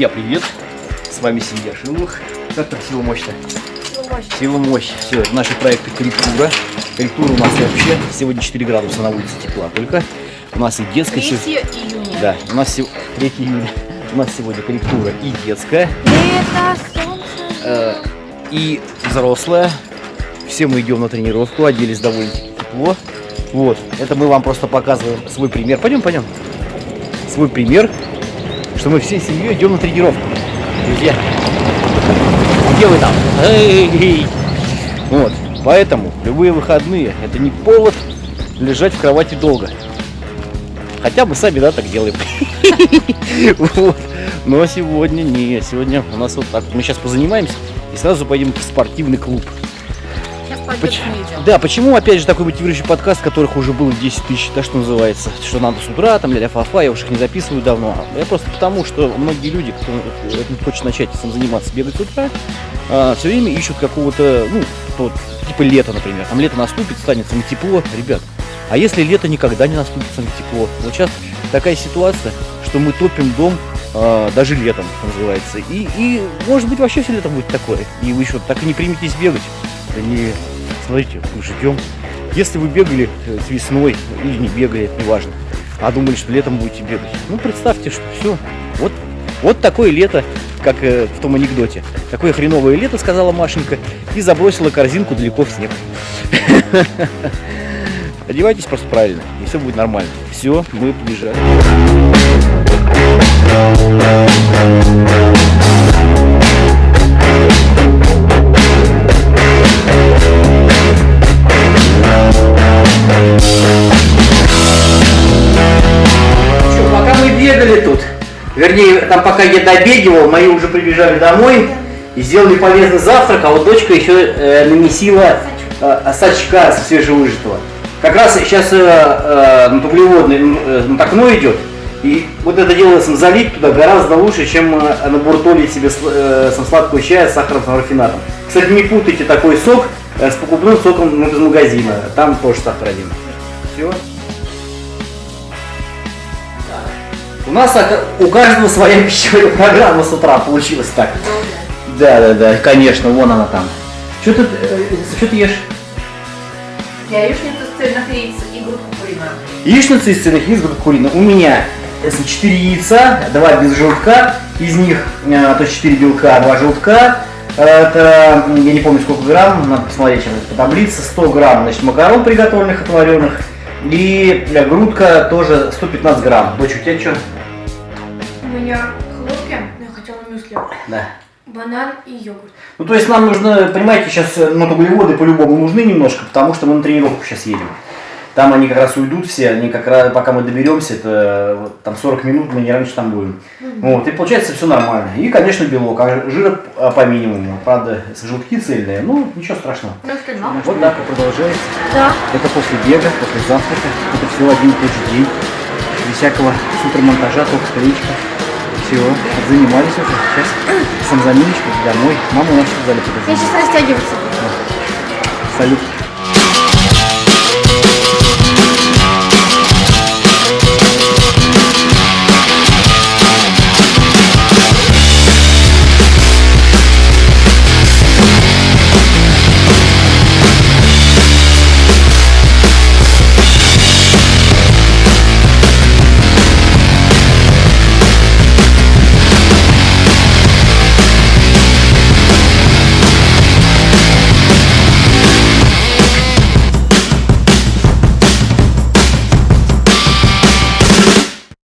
Друзья, привет! С вами семья Шиловых. Как там сила мощь-то? Сила мощь. Сила мощь. Все, это наши проекты корректура. Корректура у нас вообще сегодня 4 градуса на улице тепла. Только у нас и детская... 3 се- июня. Да, у нас сего- 3 июня. У нас сегодня корректура и детская, Лето, солнце. э, и взрослая. Все мы идем на тренировку, оделись довольно-таки тепло. Вот, это мы вам просто показываем свой пример. Пойдем, пойдем. Свой пример, что мы всей семьей идем на тренировку. Друзья, где вы там? Вот, поэтому любые выходные это не повод лежать в кровати долго. Хотя мы сами, да, так делаем. Но сегодня не, сегодня у нас вот так. Мы сейчас позанимаемся и сразу пойдем в спортивный клуб. Поч-. Да, почему опять же такой мотивирующий подкаст, которых уже было 10 тысяч, да, что называется, что надо с утра, там, ля фа я уж их не записываю давно. Я просто потому, что многие люди, кто э, хочет начать сам заниматься, бегать с утра, все время ищут какого-то, ну, вот, типа лето, например. Там лето наступит, станет самое тепло, ребят. А если лето никогда не наступит самое тепло? Вот сейчас такая ситуация, что мы топим дом а, даже летом, называется. И, и может быть вообще все летом будет такое. И вы еще так и не приметесь бегать. Да не, смотрите, мы ждем. Если вы бегали э, с весной или не бегали, это не важно, а думали, что летом будете бегать, ну представьте, что все, вот, вот такое лето, как э, в том анекдоте. Такое хреновое лето, сказала Машенька, и забросила корзинку далеко в снег. Одевайтесь просто правильно, и все будет нормально. Все, мы побежали. Вернее, там пока я добегивал, мои уже прибежали домой и сделали полезный завтрак, а вот дочка еще э, нанесила э, сачка свежевыжатого. Как раз сейчас э, э, на углеводный м, э, окно идет, и вот это дело сам залить туда гораздо лучше, чем э, набуртолить себе э, сам сладкого чая с сахаром, с рафинатом. Кстати, не путайте такой сок э, с покупным соком из магазина, там тоже сахар один. Все. У нас у каждого своя пищевая программа с утра получилась так. Да, да, да, конечно, вон она там. Что ты, э, что ты ешь? Яичницу с цельных яиц и грудку куриную. Яичница из цельных яиц, грудка куриная. У меня 4 яйца, 2 без желтка, из них э, то есть 4 белка, 2 желтка. Э, Это, я не помню сколько грамм, надо посмотреть сейчас по таблице, 100 грамм значит, макарон приготовленных, отваренных. И э, грудка тоже 115 грамм. Дочь, у тебя что? Меня хлопья, но я хотела мюсли, Да. банан и йогурт. Ну, то есть нам нужно, понимаете, сейчас ну, углеводы по-любому нужны немножко, потому что мы на тренировку сейчас едем. Там они как раз уйдут все, они как раз, пока мы доберемся, это вот, там 40 минут, мы не раньше там будем. Вот, и получается все нормально. И, конечно, белок, а жира по минимуму. Правда, желтки цельные, ну, ничего страшного. Но. Вот так и продолжается. Да. Это после бега, после завтрака. Это все один и тот же день. Без всякого супермонтажа, только склеечка. Все, занимались уже. Сейчас сам домой. Мама у нас в зале Я сейчас растягиваться буду. Салют.